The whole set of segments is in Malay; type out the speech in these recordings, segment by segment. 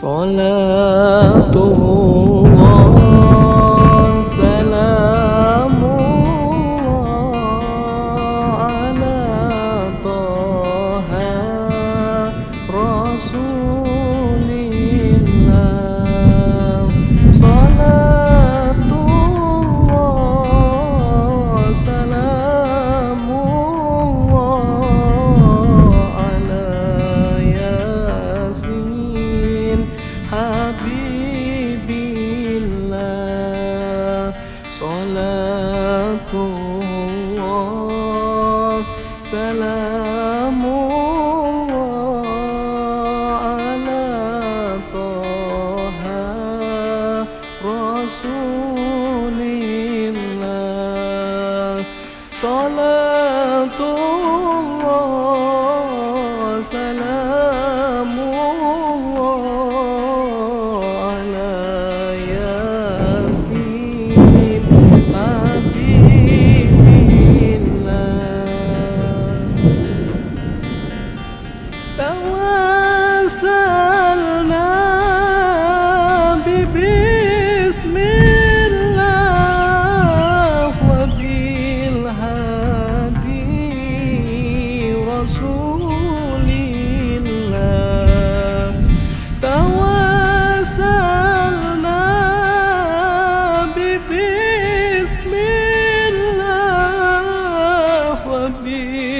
صلاته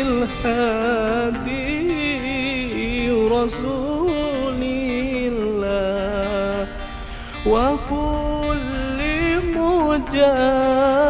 الهادي رسول الله. وكل مجاهد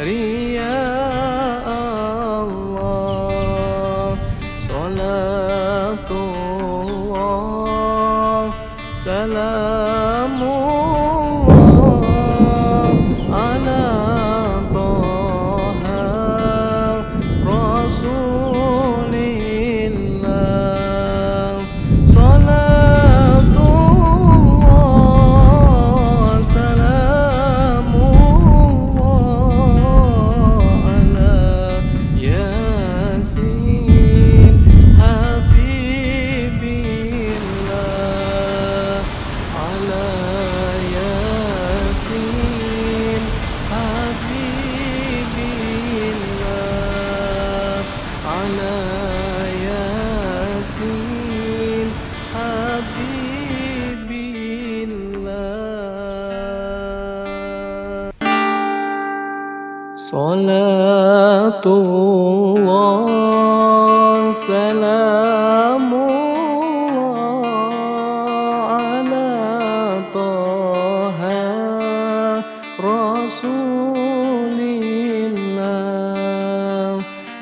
Ready? Salatullah Salamullah Ala Taha Rasulillah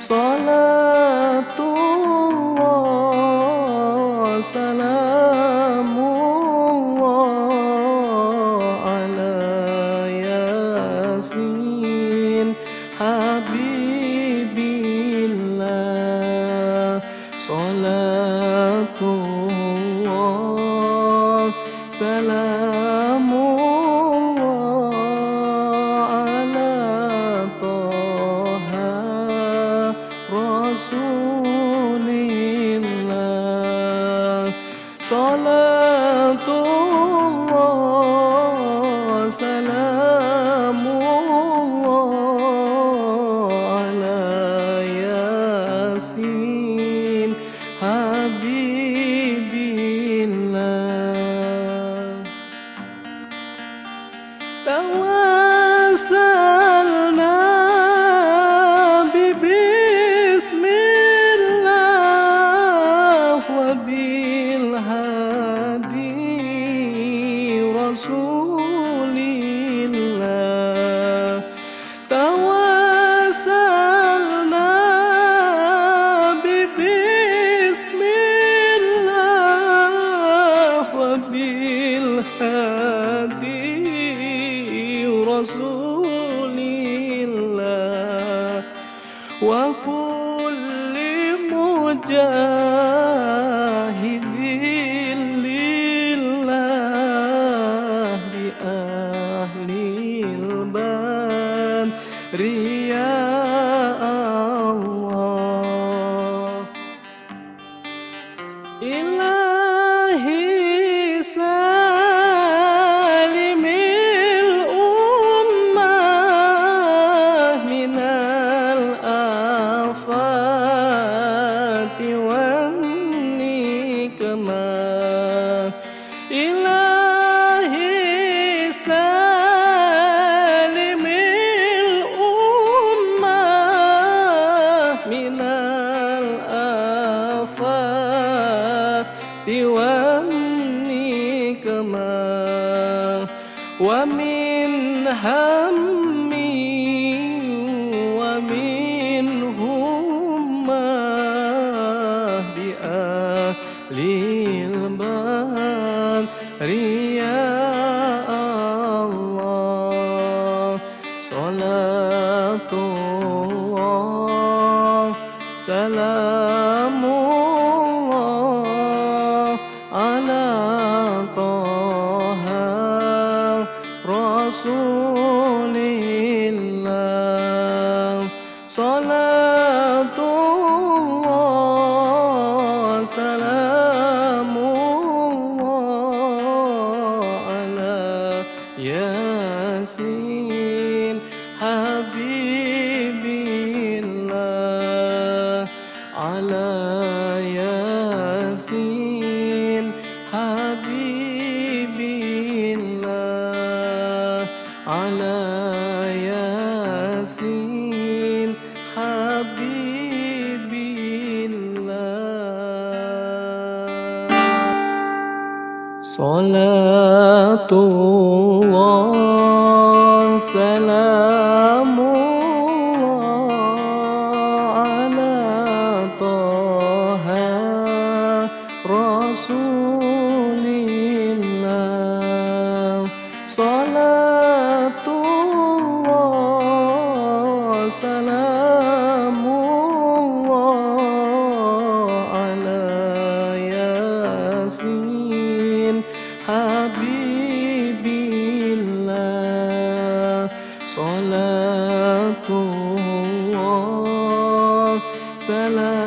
Salatullah Salamullah يوني كما ومن همي ومن هما بأهل البار يا الله صلاة الله سلام صلاة صلاة الله سلام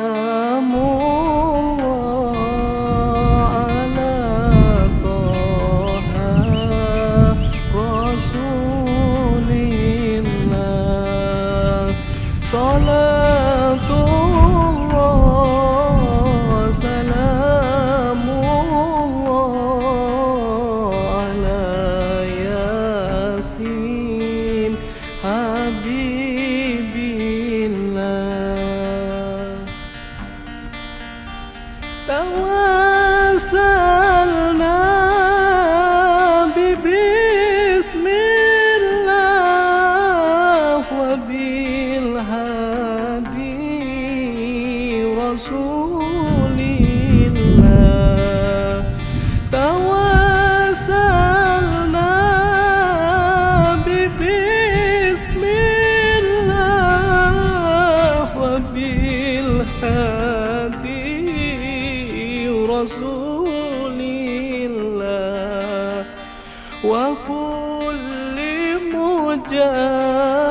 rasulillah. Wa kulli mujah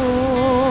Oh.